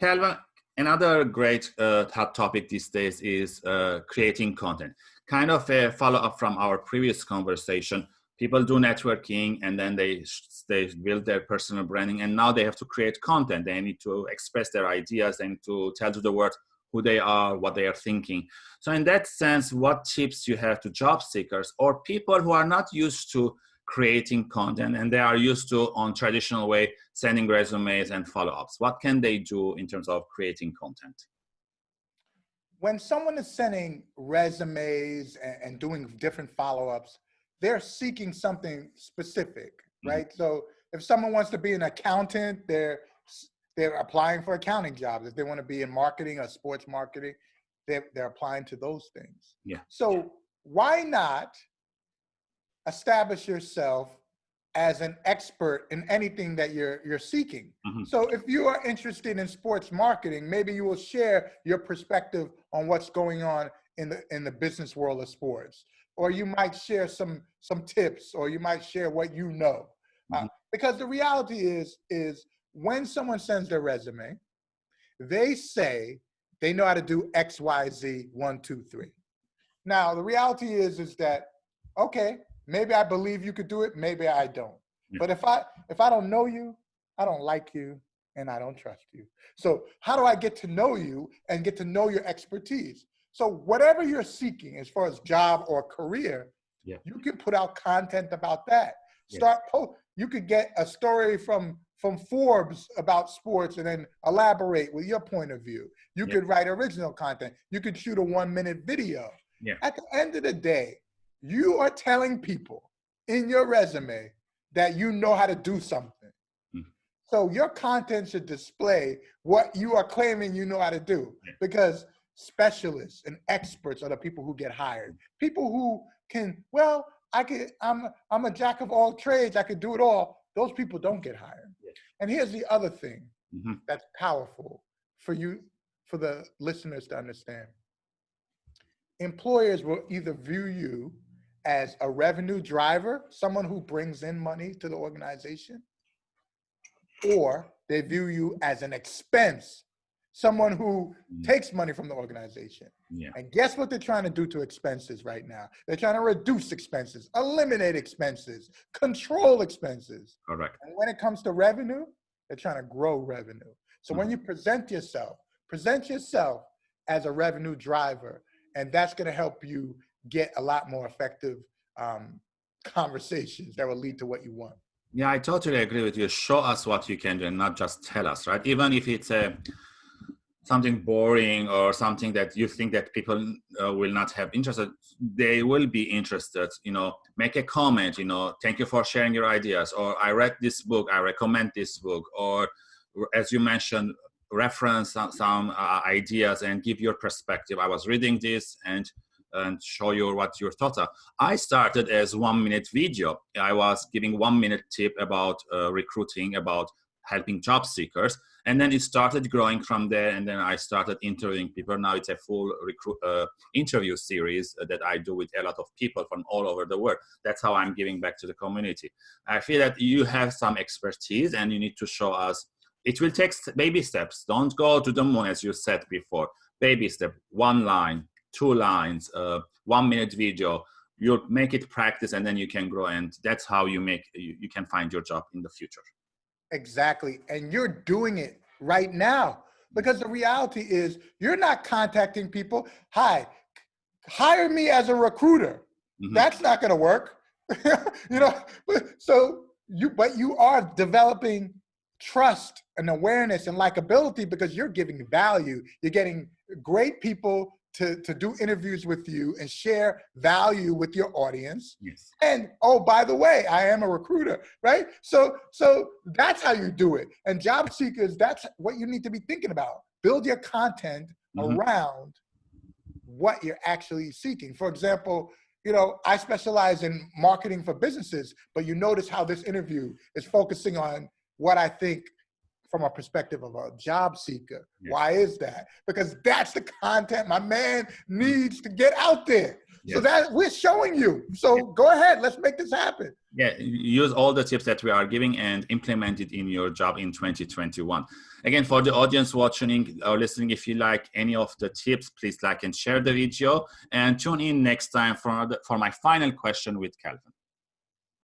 Calvin, another great uh, hot topic these days is uh, creating content. Kind of a follow up from our previous conversation. People do networking and then they they build their personal branding, and now they have to create content. They need to express their ideas and to tell to the world who they are, what they are thinking. So in that sense, what tips you have to job seekers or people who are not used to creating content and they are used to on traditional way sending resumes and follow-ups. What can they do in terms of creating content? When someone is sending resumes and, and doing different follow-ups they're seeking something specific mm-hmm. right? Mm -hmm. so if someone wants to be an accountant they're they're applying for accounting jobs. If they want to be in marketing or sports marketing they're, they're applying to those things. Yeah. So why not establish yourself as an expert in anything that you're you're seeking. Mm -hmm. So if you are interested in sports marketing, maybe you will share your perspective on what's going on in the in the business world of sports. Or you might share some some tips or you might share what you know. Mm -hmm. uh, mm-hmm. because the reality is is when someone sends their resume, they say they know how to do X, Y, Z, one, two, three. Now the reality is is that okay, Maybe I believe you could do it, maybe I don't. Yeah. But if I if I don't know you, I don't like you and I don't trust you. So how do I get to know you and get to know your expertise? So whatever you're seeking as far as job or career, yeah. you can put out content about that. Start yeah. post you could get a story from from Forbes about sports and then elaborate with your point of view. You yeah. could write original content. You could shoot a one minute video. Yeah. At the end of the day, you are telling people in your resume that you know how to do something. Mm. So your content should display what you are claiming you know how to do because specialists and experts are the people who get hired. People who can, well, I could, I'm, I'm a jack of all trades. I could do it all. Those people don't get hired. And here's the other thing mm -hmm. that's powerful for you, for the listeners to understand. Employers will either view you as a revenue driver, someone who brings in money to the organization, or they view you as an expense, someone who mm. takes money from the organization. Yeah. And guess what they're trying to do to expenses right now? They're trying to reduce expenses, eliminate expenses, control expenses. Correct. And when it comes to revenue, they're trying to grow revenue. So mm. when you present yourself, present yourself as a revenue driver, and that's going to help you get a lot more effective um, conversations that will lead to what you want. Yeah, I totally agree with you. Show us what you can do and not just tell us, right? Even if it's a something boring or something that you think that people uh, will not have interested, they will be interested, you know, make a comment, you know, thank you for sharing your ideas, or I read this book, I recommend this book, or as you mentioned, reference some, some uh, ideas and give your perspective. I was reading this and and show you what your thoughts are. I started as one minute video. I was giving one minute tip about uh, recruiting, about helping job seekers. And then it started growing from there. And then I started interviewing people. Now it's a full recruit, uh, interview series that I do with a lot of people from all over the world. That's how I'm giving back to the community. I feel that you have some expertise and you need to show us. It will take baby steps. Don't go to the moon, as you said before. Baby step, one line, two lines, uh, one minute video, you'll make it practice and then you can grow and that's how you make, you, you can find your job in the future. Exactly. And you're doing it right now because the reality is you're not contacting people. Hi, hire me as a recruiter. Mm -hmm. That's not going to work. you know, so you, but you are developing trust and awareness and likability because you're giving value. You're getting great people to, to do interviews with you and share value with your audience. Yes. And oh, by the way, I am a recruiter, right? So so that's how you do it. And job seekers, that's what you need to be thinking about. Build your content mm -hmm. around what you're actually seeking. For example, you know, I specialize in marketing for businesses, but you notice how this interview is focusing on what I think from a perspective of a job seeker. Why is that? Because that's the content my man needs to get out there. Yes. So that we're showing you. So go ahead, let's make this happen. Yeah, use all the tips that we are giving and implement it in your job in 2021. Again, for the audience watching or listening, if you like any of the tips, please like and share the video and tune in next time for, the, for my final question with Calvin.